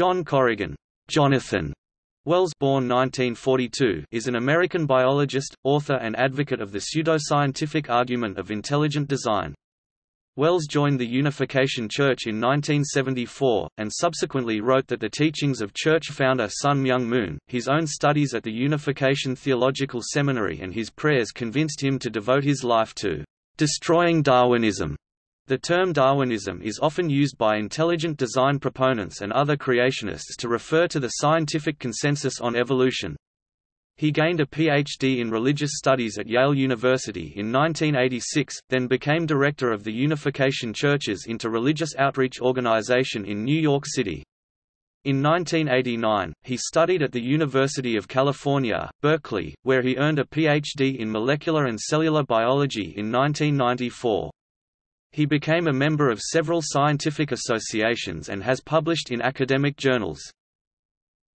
John Corrigan Jonathan Wells born 1942, is an American biologist, author and advocate of the pseudoscientific argument of intelligent design. Wells joined the Unification Church in 1974, and subsequently wrote that the teachings of church founder Sun Myung Moon, his own studies at the Unification Theological Seminary and his prayers convinced him to devote his life to destroying Darwinism. The term Darwinism is often used by intelligent design proponents and other creationists to refer to the scientific consensus on evolution. He gained a Ph.D. in religious studies at Yale University in 1986, then became director of the Unification Churches Inter-Religious Outreach Organization in New York City. In 1989, he studied at the University of California, Berkeley, where he earned a Ph.D. in molecular and cellular biology in 1994. He became a member of several scientific associations and has published in academic journals.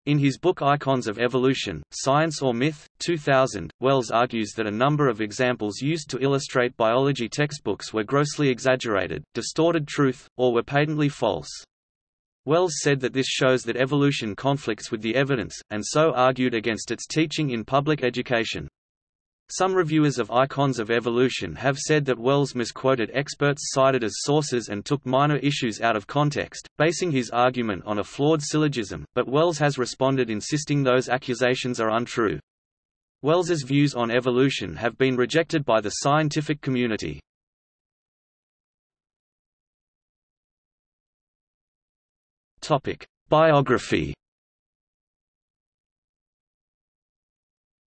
In his book Icons of Evolution, Science or Myth, 2000, Wells argues that a number of examples used to illustrate biology textbooks were grossly exaggerated, distorted truth, or were patently false. Wells said that this shows that evolution conflicts with the evidence, and so argued against its teaching in public education. Some reviewers of Icons of Evolution have said that Wells misquoted experts cited as sources and took minor issues out of context, basing his argument on a flawed syllogism, but Wells has responded insisting those accusations are untrue. Wells's views on evolution have been rejected by the scientific community. Biography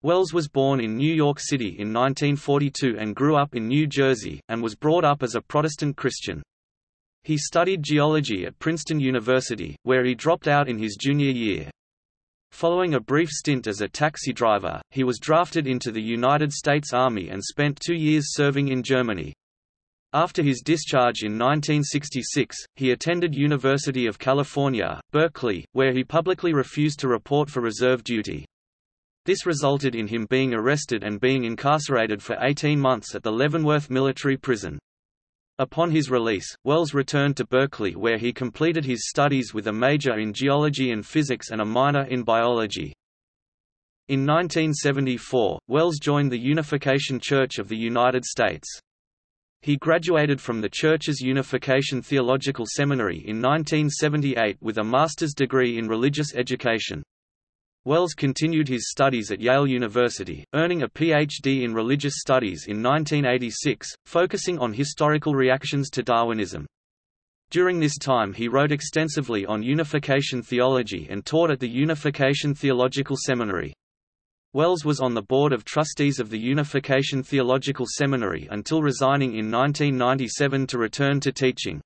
Wells was born in New York City in 1942 and grew up in New Jersey, and was brought up as a Protestant Christian. He studied geology at Princeton University, where he dropped out in his junior year. Following a brief stint as a taxi driver, he was drafted into the United States Army and spent two years serving in Germany. After his discharge in 1966, he attended University of California, Berkeley, where he publicly refused to report for reserve duty. This resulted in him being arrested and being incarcerated for 18 months at the Leavenworth Military Prison. Upon his release, Wells returned to Berkeley where he completed his studies with a major in geology and physics and a minor in biology. In 1974, Wells joined the Unification Church of the United States. He graduated from the Church's Unification Theological Seminary in 1978 with a master's degree in religious education. Wells continued his studies at Yale University, earning a Ph.D. in religious studies in 1986, focusing on historical reactions to Darwinism. During this time he wrote extensively on unification theology and taught at the Unification Theological Seminary. Wells was on the board of trustees of the Unification Theological Seminary until resigning in 1997 to return to teaching.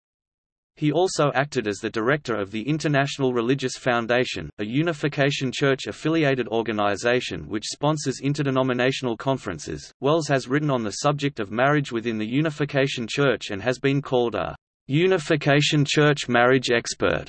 He also acted as the director of the International Religious Foundation, a Unification Church-affiliated organization which sponsors interdenominational conferences. Wells has written on the subject of marriage within the Unification Church and has been called a Unification Church marriage expert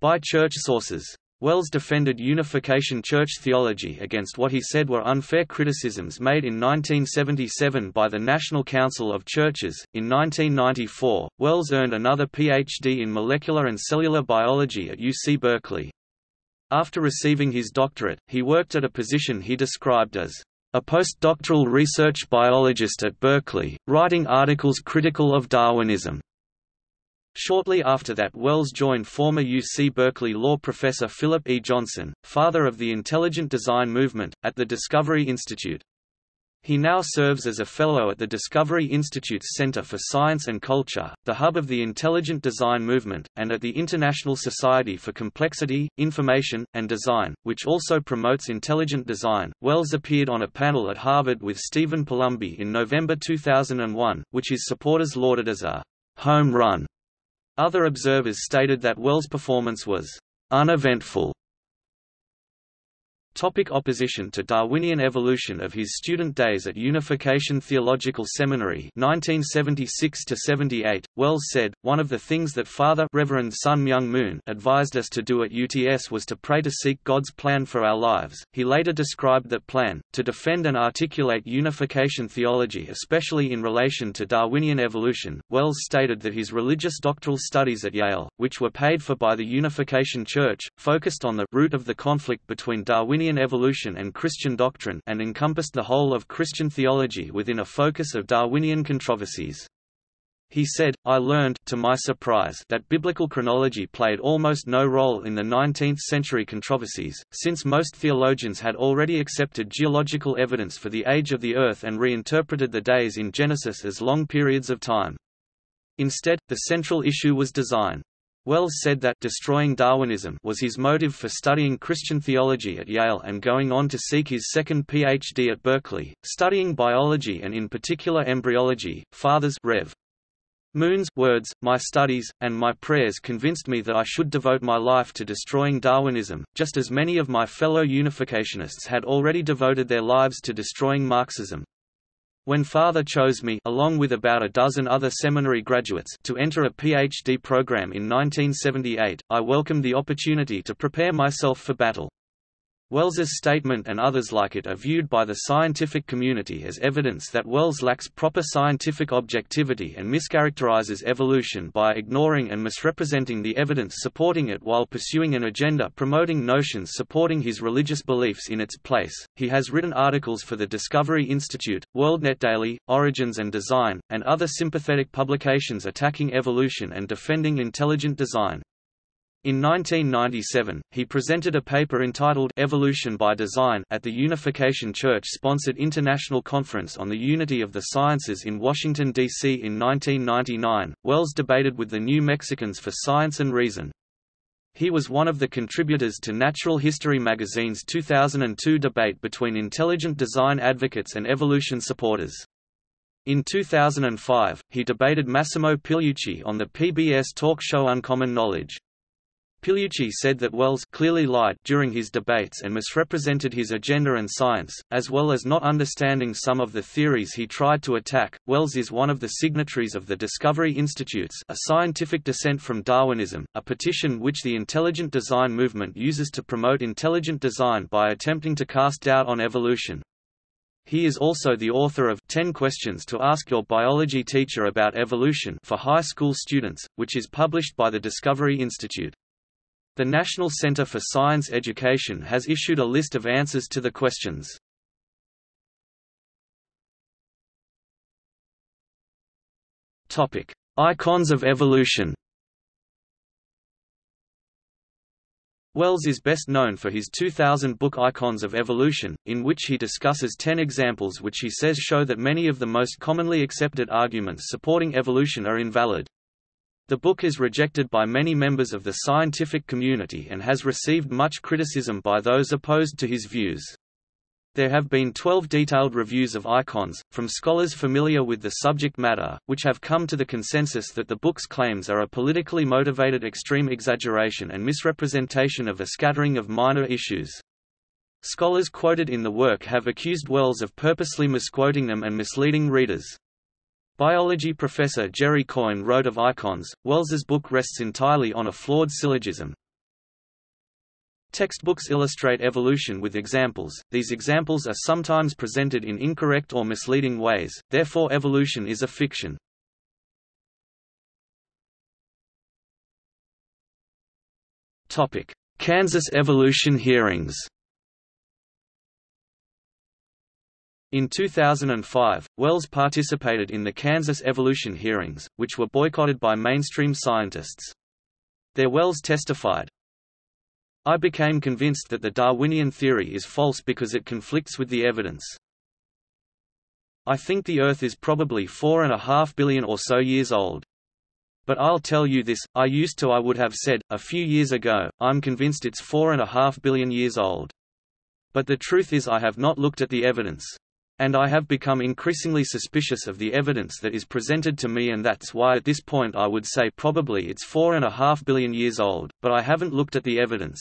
by church sources. Wells defended Unification Church theology against what he said were unfair criticisms made in 1977 by the National Council of Churches. In 1994, Wells earned another Ph.D. in molecular and cellular biology at UC Berkeley. After receiving his doctorate, he worked at a position he described as a postdoctoral research biologist at Berkeley, writing articles critical of Darwinism. Shortly after that Wells joined former UC Berkeley law professor Philip E. Johnson, father of the intelligent design movement, at the Discovery Institute. He now serves as a fellow at the Discovery Institute's Center for Science and Culture, the hub of the intelligent design movement, and at the International Society for Complexity, Information, and Design, which also promotes intelligent design. Wells appeared on a panel at Harvard with Stephen Palumbi in November 2001, which his supporters lauded as a home run other observers stated that Wells' performance was uneventful. Topic opposition to Darwinian evolution Of his student days at Unification Theological Seminary 1976–78, Wells said, One of the things that Father Reverend Sun Myung Moon advised us to do at UTS was to pray to seek God's plan for our lives. He later described that plan, to defend and articulate unification theology especially in relation to Darwinian evolution. Wells stated that his religious doctoral studies at Yale, which were paid for by the Unification Church, focused on the root of the conflict between Darwinian Darwinian evolution and Christian doctrine and encompassed the whole of Christian theology within a focus of Darwinian controversies. He said, I learned, to my surprise, that biblical chronology played almost no role in the 19th-century controversies, since most theologians had already accepted geological evidence for the age of the Earth and reinterpreted the days in Genesis as long periods of time. Instead, the central issue was design. Wells said that destroying Darwinism was his motive for studying Christian theology at Yale and going on to seek his second PhD at Berkeley, studying biology and in particular embryology. Fathers Rev. Moon's words, my studies, and my prayers convinced me that I should devote my life to destroying Darwinism, just as many of my fellow unificationists had already devoted their lives to destroying Marxism. When father chose me along with about a dozen other seminary graduates to enter a PhD program in 1978, I welcomed the opportunity to prepare myself for battle. Wells's statement and others like it are viewed by the scientific community as evidence that Wells lacks proper scientific objectivity and mischaracterizes evolution by ignoring and misrepresenting the evidence supporting it while pursuing an agenda promoting notions supporting his religious beliefs in its place. He has written articles for the Discovery Institute, WorldNet Daily, Origins and Design, and other sympathetic publications attacking evolution and defending intelligent design. In 1997, he presented a paper entitled Evolution by Design at the Unification Church-sponsored International Conference on the Unity of the Sciences in Washington, D.C. in 1999. Wells debated with the New Mexicans for Science and Reason. He was one of the contributors to Natural History magazine's 2002 debate between intelligent design advocates and evolution supporters. In 2005, he debated Massimo Pigliucci on the PBS talk show Uncommon Knowledge. Pigliucci said that Wells clearly lied during his debates and misrepresented his agenda and science, as well as not understanding some of the theories he tried to attack. Wells is one of the signatories of the Discovery Institutes, a scientific dissent from Darwinism, a petition which the intelligent design movement uses to promote intelligent design by attempting to cast doubt on evolution. He is also the author of 10 Questions to Ask Your Biology Teacher About Evolution for high school students, which is published by the Discovery Institute. The National Center for Science Education has issued a list of answers to the questions. Topic: Icons of evolution. Wells is best known for his 2000 book Icons of Evolution, in which he discusses 10 examples which he says show that many of the most commonly accepted arguments supporting evolution are invalid. The book is rejected by many members of the scientific community and has received much criticism by those opposed to his views. There have been 12 detailed reviews of icons, from scholars familiar with the subject matter, which have come to the consensus that the book's claims are a politically motivated extreme exaggeration and misrepresentation of a scattering of minor issues. Scholars quoted in the work have accused Wells of purposely misquoting them and misleading readers. Biology professor Jerry Coyne wrote of icons, Wells's book rests entirely on a flawed syllogism. Textbooks illustrate evolution with examples, these examples are sometimes presented in incorrect or misleading ways, therefore evolution is a fiction. Kansas evolution hearings In 2005, Wells participated in the Kansas evolution hearings, which were boycotted by mainstream scientists. There Wells testified, I became convinced that the Darwinian theory is false because it conflicts with the evidence. I think the Earth is probably four and a half billion or so years old. But I'll tell you this, I used to I would have said, a few years ago, I'm convinced it's four and a half billion years old. But the truth is I have not looked at the evidence. And I have become increasingly suspicious of the evidence that is presented to me and that's why at this point I would say probably it's four and a half billion years old, but I haven't looked at the evidence.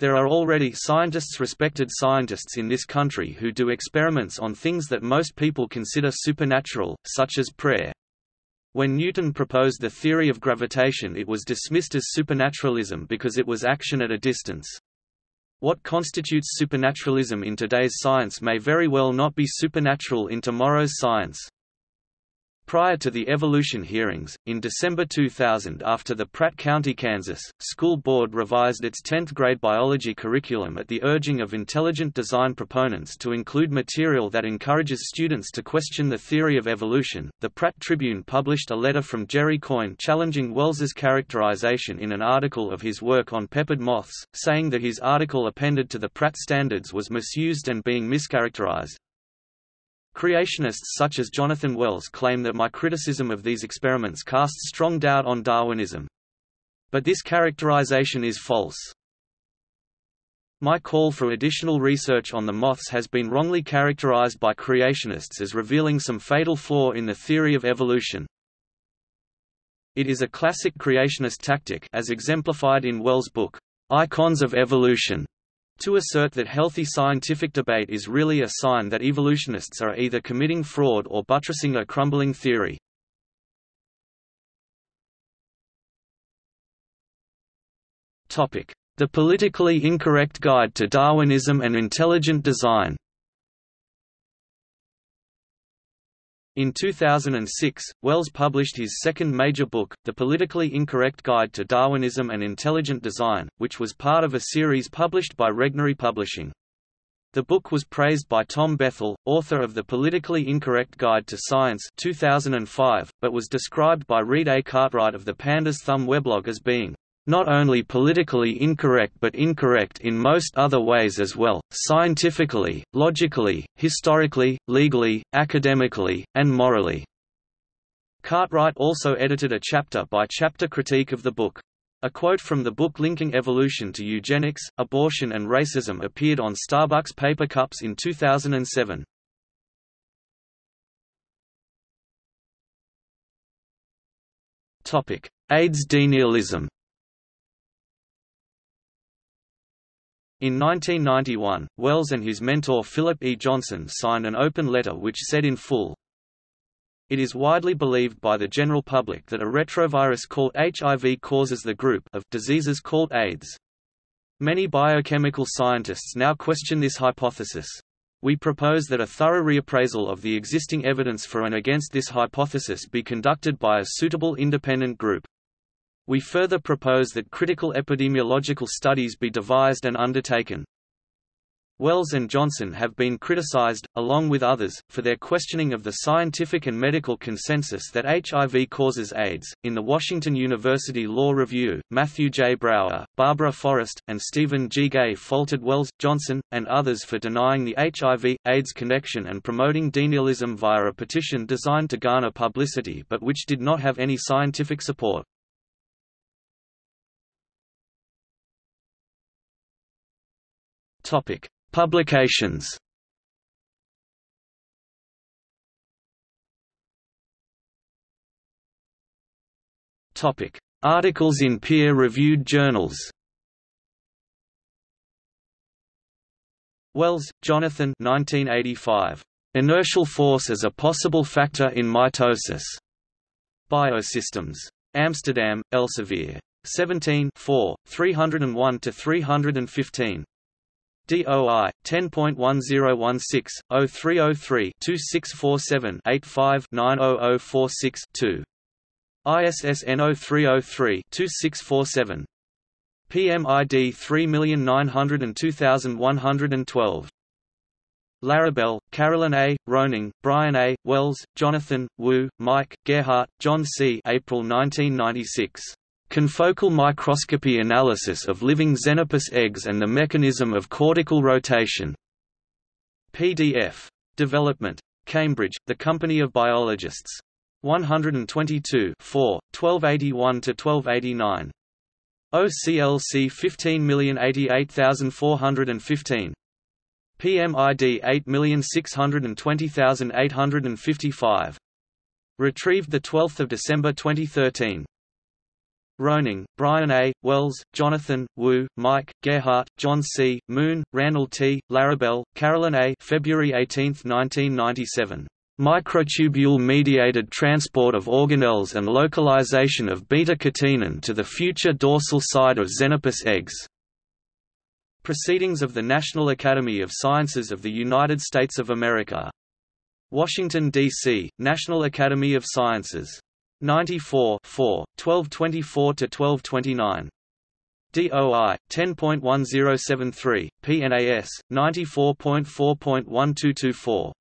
There are already scientists respected scientists in this country who do experiments on things that most people consider supernatural, such as prayer. When Newton proposed the theory of gravitation it was dismissed as supernaturalism because it was action at a distance. What constitutes supernaturalism in today's science may very well not be supernatural in tomorrow's science. Prior to the evolution hearings, in December 2000 after the Pratt County, Kansas, school board revised its 10th grade biology curriculum at the urging of intelligent design proponents to include material that encourages students to question the theory of evolution, the Pratt Tribune published a letter from Jerry Coyne challenging Wells's characterization in an article of his work on peppered moths, saying that his article appended to the Pratt standards was misused and being mischaracterized. Creationists such as Jonathan Wells claim that my criticism of these experiments casts strong doubt on Darwinism. But this characterization is false. My call for additional research on the moths has been wrongly characterized by creationists as revealing some fatal flaw in the theory of evolution. It is a classic creationist tactic as exemplified in Wells' book, Icons of Evolution, to assert that healthy scientific debate is really a sign that evolutionists are either committing fraud or buttressing a crumbling theory. The politically incorrect guide to Darwinism and intelligent design In 2006, Wells published his second major book, The Politically Incorrect Guide to Darwinism and Intelligent Design, which was part of a series published by Regnery Publishing. The book was praised by Tom Bethell, author of The Politically Incorrect Guide to Science 2005, but was described by Reed A. Cartwright of the Pandas Thumb weblog as being not only politically incorrect but incorrect in most other ways as well, scientifically, logically, historically, legally, academically, and morally." Cartwright also edited a chapter-by-chapter -chapter critique of the book. A quote from the book linking evolution to eugenics, abortion and racism appeared on Starbucks paper cups in 2007. AIDS denialism In 1991, Wells and his mentor Philip E. Johnson signed an open letter which said in full, It is widely believed by the general public that a retrovirus called HIV causes the group of diseases called AIDS. Many biochemical scientists now question this hypothesis. We propose that a thorough reappraisal of the existing evidence for and against this hypothesis be conducted by a suitable independent group. We further propose that critical epidemiological studies be devised and undertaken. Wells and Johnson have been criticized, along with others, for their questioning of the scientific and medical consensus that HIV causes AIDS. In the Washington University Law Review, Matthew J. Brauer, Barbara Forrest, and Steven G. Gey faulted Wells, Johnson, and others for denying the HIV AIDS connection and promoting denialism via a petition designed to garner publicity but which did not have any scientific support. Topic: Publications. Topic: Articles in peer-reviewed journals. Wells, Jonathan 1985. Inertial force as a possible factor in mitosis. Biosystems. Amsterdam, Elsevier. 17 301–315. DOI 10.1016-0303-2647-85-90046-2. ISSN 0303-2647. PMID 3902112. Larabell, Carolyn A., Rowning, Brian A., Wells, Jonathan, Wu, Mike, Gerhart, John C. April 1996. Confocal microscopy analysis of living Xenopus eggs and the mechanism of cortical rotation. PDF. Development. Cambridge, The Company of Biologists. 122 4, 1281–1289. OCLC 15088415. PMID 8620855. Retrieved 12 December 2013. Rowning, Brian A., Wells, Jonathan, Wu, Mike, Gerhart, John C., Moon, Randall T., Larabell, Carolyn A. February 18, 1997. Microtubule-mediated transport of organelles and localization of beta-catenin to the future dorsal side of Xenopus eggs. Proceedings of the National Academy of Sciences of the United States of America. Washington, D.C., National Academy of Sciences. 94 4, 1224–1229. DOI 10.1073, PNAS 94.4.1224.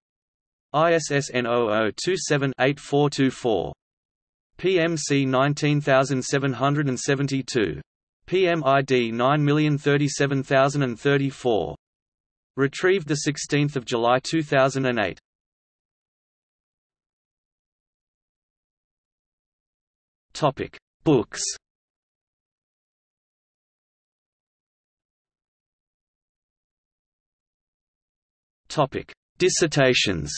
ISSN 0027-8424. PMC 19772. PMID 9037034. Retrieved 16 July 2008. Topic: Books. Topic: Dissertations.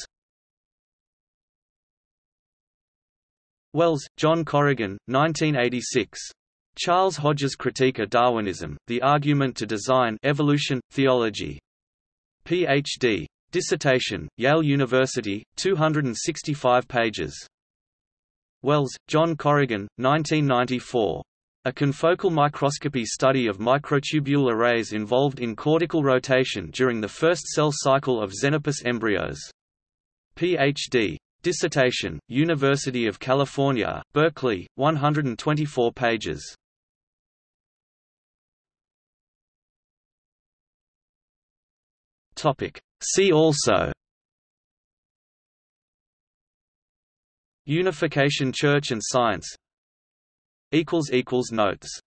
Wells, John Corrigan, 1986. Charles Hodges Critique of Darwinism, The Argument to Design Evolution, Theology. Ph.D. Dissertation, Yale University, 265 pages. Wells, John Corrigan, 1994. A confocal microscopy study of microtubule arrays involved in cortical rotation during the first cell cycle of Xenopus embryos. Ph.D. Dissertation, University of California, Berkeley, 124 pages. See also Unification Church and Science. Notes